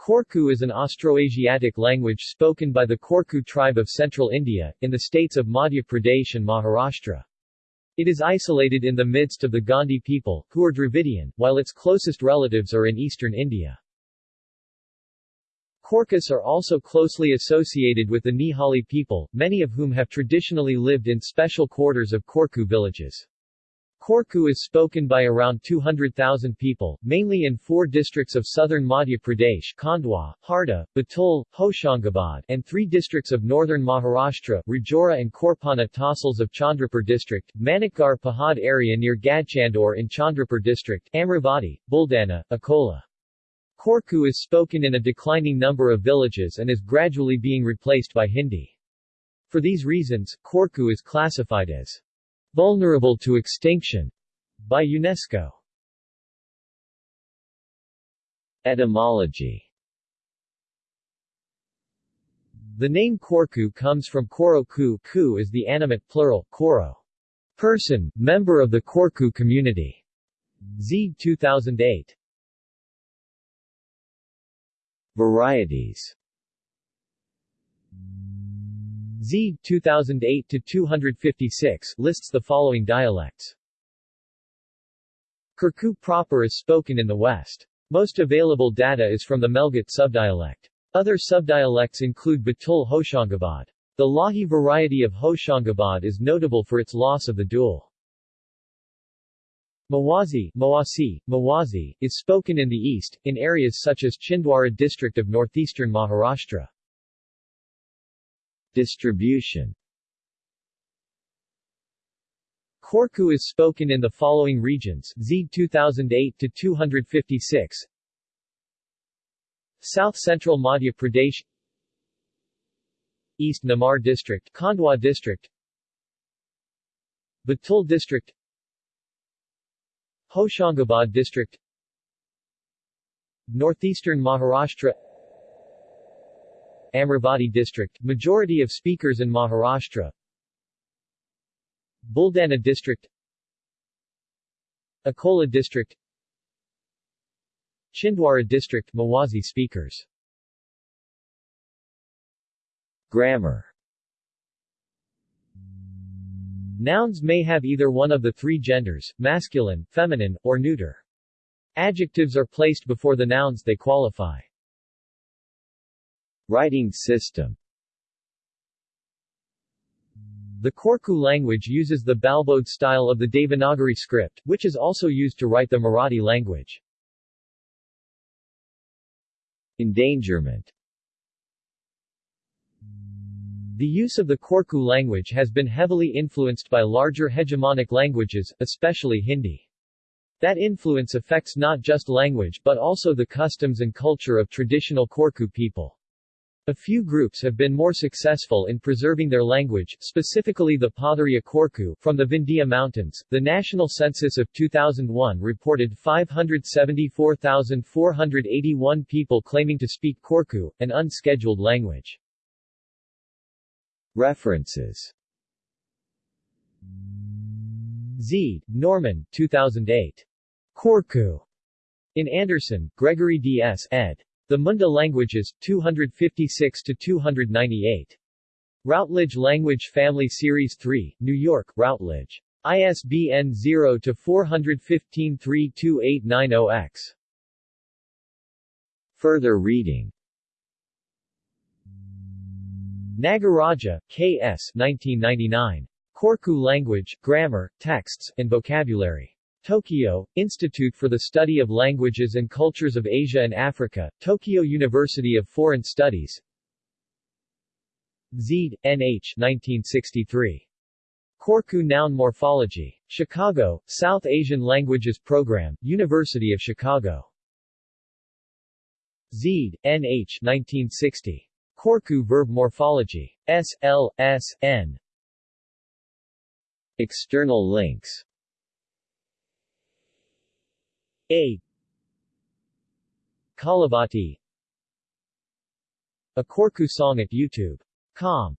Korku is an Austroasiatic language spoken by the Korku tribe of central India, in the states of Madhya Pradesh and Maharashtra. It is isolated in the midst of the Gondi people, who are Dravidian, while its closest relatives are in eastern India. Korkus are also closely associated with the Nihali people, many of whom have traditionally lived in special quarters of Korku villages. Korku is spoken by around 200,000 people, mainly in four districts of southern Madhya Pradesh Khandwa, Harda, Betul, Hoshangabad, and three districts of northern Maharashtra Rajura and Korpana Tahsils of Chandrapur district, Manikgarh Pahad area near Gadchandur in Chandrapur district, Amravati, Buldana, Akola. Korku is spoken in a declining number of villages and is gradually being replaced by Hindi. For these reasons, Korku is classified as Vulnerable to extinction by UNESCO. Etymology The name Korku comes from Koro ku, ku is the animate plural, Koro. Person, member of the Korku community. Z 2008. Varieties Z 2008 to 256 lists the following dialects. Korku proper is spoken in the West. Most available data is from the Melghat subdialect. Other subdialects include Betul Hoshangabad. The Lahi variety of Hoshangabad is notable for its loss of the dual. Mawazi, Mawasi, Mawazi, is spoken in the east, in areas such as Chhindwara district of northeastern Maharashtra. Distribution. Korku is spoken in the following regions Z 2008 to 256 South Central Madhya Pradesh. East Nimar District Khandwa District. Betul District. Hoshangabad District. Northeastern Maharashtra Amravati district, majority of speakers in Maharashtra. Buldana district. Akola district. Chhindwara district Mawazi speakers. Grammar. Nouns may have either one of the three genders, masculine, feminine, or neuter. Adjectives are placed before the nouns they qualify. Writing system The Korku language uses the Balbodh style of the Devanagari script, which is also used to write the Marathi language. Endangerment The use of the Korku language has been heavily influenced by larger hegemonic languages, especially Hindi. That influence affects not just language but also the customs and culture of traditional Korku people. A few groups have been more successful in preserving their language, specifically the Padariya Korku from the Vindhya Mountains. The national census of 2001 reported 574,481 people claiming to speak Korku, an unscheduled language. References Z. Norman, 2008. Korku. In Anderson, Gregory D. S. ed. The Munda Languages, 256 to 298. Routledge Language Family Series 3, New York, Routledge. ISBN 0-415-32890-X. Further reading Nagaraja, K.S. 1999. Korku Language, Grammar, Texts, and Vocabulary. Tokyo, Institute for the Study of Languages and Cultures of Asia and Africa, Tokyo University of Foreign Studies Zide, N.H. 1963. Korku Noun Morphology. Chicago, South Asian Languages Program, University of Chicago. Zide, N.H. 1960. Korku Verb Morphology. S. L. S. N. External links a. Kalavati. A Korku song at YouTube.com